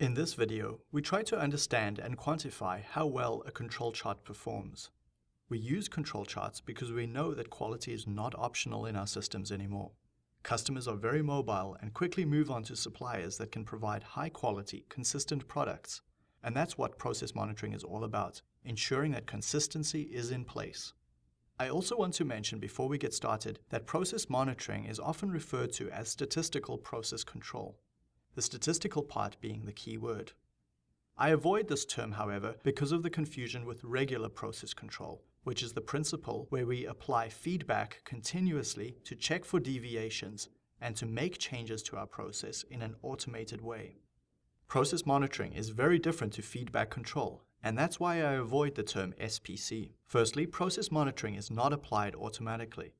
In this video, we try to understand and quantify how well a control chart performs. We use control charts because we know that quality is not optional in our systems anymore. Customers are very mobile and quickly move on to suppliers that can provide high quality, consistent products. And that's what process monitoring is all about, ensuring that consistency is in place. I also want to mention before we get started that process monitoring is often referred to as statistical process control, the statistical part being the key word. I avoid this term, however, because of the confusion with regular process control, which is the principle where we apply feedback continuously to check for deviations and to make changes to our process in an automated way. Process monitoring is very different to feedback control, and that's why I avoid the term SPC. Firstly, process monitoring is not applied automatically.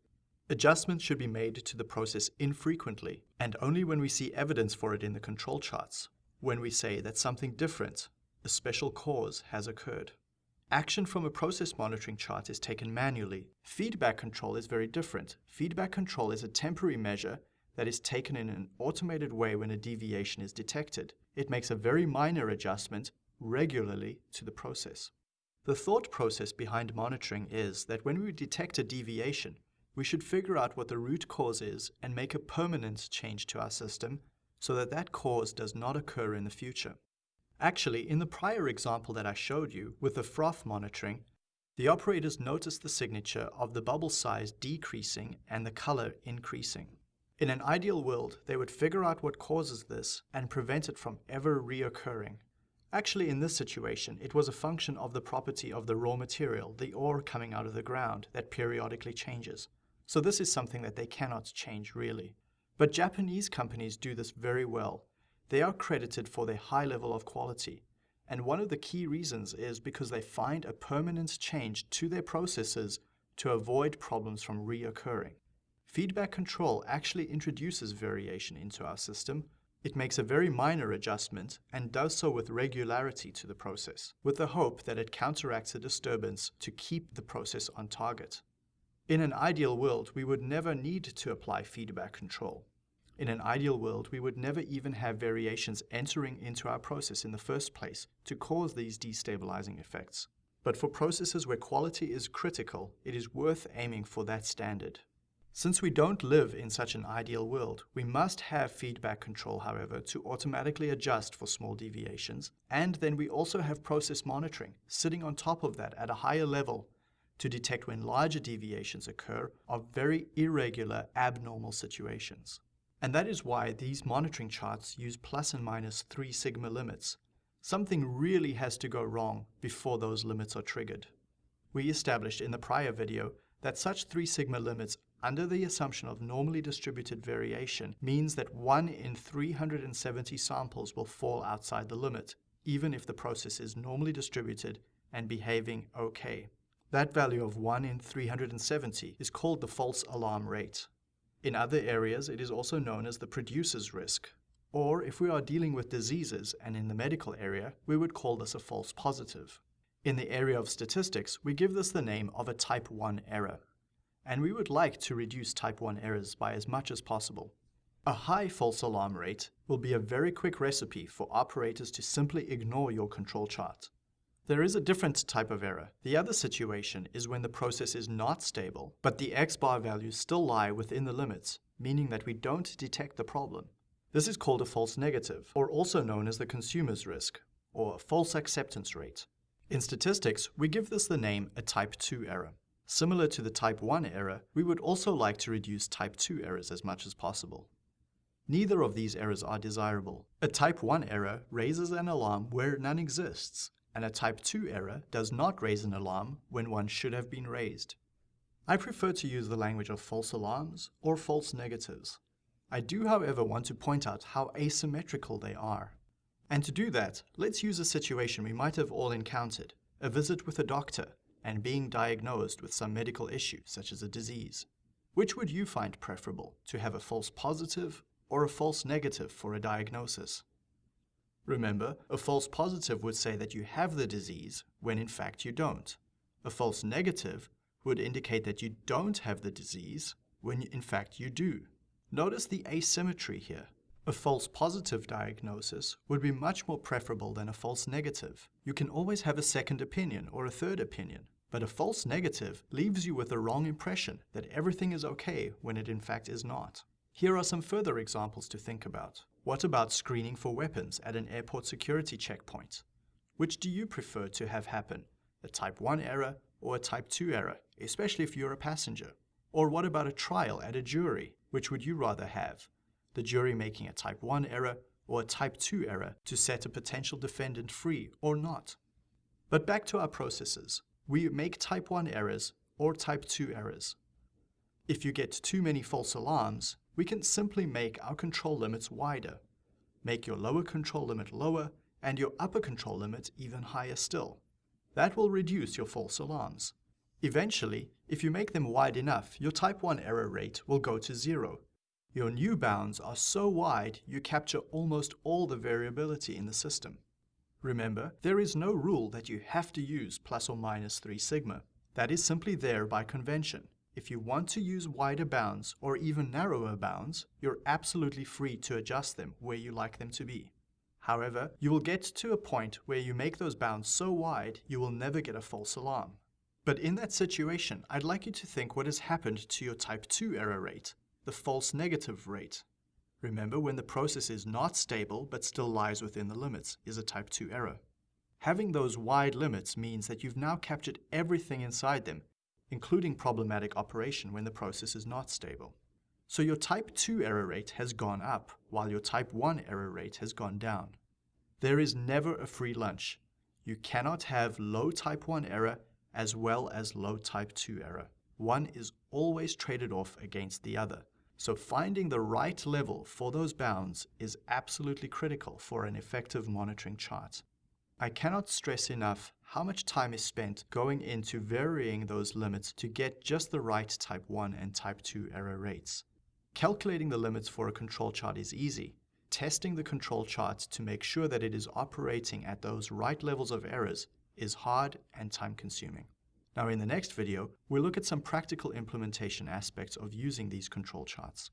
Adjustments should be made to the process infrequently, and only when we see evidence for it in the control charts, when we say that something different, a special cause, has occurred. Action from a process monitoring chart is taken manually. Feedback control is very different. Feedback control is a temporary measure that is taken in an automated way when a deviation is detected. It makes a very minor adjustment regularly to the process. The thought process behind monitoring is that when we detect a deviation, we should figure out what the root cause is and make a permanent change to our system so that that cause does not occur in the future. Actually, in the prior example that I showed you with the froth monitoring, the operators noticed the signature of the bubble size decreasing and the color increasing. In an ideal world, they would figure out what causes this and prevent it from ever reoccurring. Actually, in this situation, it was a function of the property of the raw material, the ore coming out of the ground, that periodically changes. So this is something that they cannot change really. But Japanese companies do this very well they are credited for their high level of quality. And one of the key reasons is because they find a permanent change to their processes to avoid problems from reoccurring. Feedback control actually introduces variation into our system. It makes a very minor adjustment and does so with regularity to the process, with the hope that it counteracts a disturbance to keep the process on target. In an ideal world, we would never need to apply feedback control. In an ideal world, we would never even have variations entering into our process in the first place to cause these destabilizing effects. But for processes where quality is critical, it is worth aiming for that standard. Since we don't live in such an ideal world, we must have feedback control, however, to automatically adjust for small deviations. And then we also have process monitoring, sitting on top of that at a higher level to detect when larger deviations occur of very irregular, abnormal situations. And that is why these monitoring charts use plus and minus 3 sigma limits. Something really has to go wrong before those limits are triggered. We established in the prior video that such 3 sigma limits under the assumption of normally distributed variation means that 1 in 370 samples will fall outside the limit, even if the process is normally distributed and behaving okay. That value of 1 in 370 is called the false alarm rate. In other areas, it is also known as the producer's risk. Or if we are dealing with diseases and in the medical area, we would call this a false positive. In the area of statistics, we give this the name of a type 1 error. And we would like to reduce type 1 errors by as much as possible. A high false alarm rate will be a very quick recipe for operators to simply ignore your control chart. There is a different type of error. The other situation is when the process is not stable, but the x-bar values still lie within the limits, meaning that we don't detect the problem. This is called a false negative, or also known as the consumer's risk, or false acceptance rate. In statistics, we give this the name a type 2 error. Similar to the type 1 error, we would also like to reduce type 2 errors as much as possible. Neither of these errors are desirable. A type 1 error raises an alarm where none exists, and a type 2 error does not raise an alarm when one should have been raised. I prefer to use the language of false alarms or false negatives. I do, however, want to point out how asymmetrical they are. And to do that, let's use a situation we might have all encountered, a visit with a doctor and being diagnosed with some medical issue, such as a disease. Which would you find preferable, to have a false positive or a false negative for a diagnosis? Remember, a false positive would say that you have the disease when in fact you don't. A false negative would indicate that you don't have the disease when in fact you do. Notice the asymmetry here. A false positive diagnosis would be much more preferable than a false negative. You can always have a second opinion or a third opinion, but a false negative leaves you with the wrong impression that everything is okay when it in fact is not. Here are some further examples to think about. What about screening for weapons at an airport security checkpoint? Which do you prefer to have happen? A type 1 error or a type 2 error, especially if you're a passenger? Or what about a trial at a jury? Which would you rather have? The jury making a type 1 error or a type 2 error to set a potential defendant free or not? But back to our processes. We make type 1 errors or type 2 errors. If you get too many false alarms, we can simply make our control limits wider. Make your lower control limit lower and your upper control limit even higher still. That will reduce your false alarms. Eventually, if you make them wide enough, your type 1 error rate will go to zero. Your new bounds are so wide you capture almost all the variability in the system. Remember, there is no rule that you have to use plus or minus 3 sigma. That is simply there by convention. If you want to use wider bounds or even narrower bounds, you're absolutely free to adjust them where you like them to be. However, you will get to a point where you make those bounds so wide you will never get a false alarm. But in that situation, I'd like you to think what has happened to your type 2 error rate, the false negative rate. Remember, when the process is not stable but still lies within the limits is a type 2 error. Having those wide limits means that you've now captured everything inside them, including problematic operation when the process is not stable. So your type 2 error rate has gone up, while your type 1 error rate has gone down. There is never a free lunch. You cannot have low type 1 error as well as low type 2 error. One is always traded off against the other. So finding the right level for those bounds is absolutely critical for an effective monitoring chart. I cannot stress enough how much time is spent going into varying those limits to get just the right type 1 and type 2 error rates. Calculating the limits for a control chart is easy. Testing the control chart to make sure that it is operating at those right levels of errors is hard and time consuming. Now in the next video, we'll look at some practical implementation aspects of using these control charts.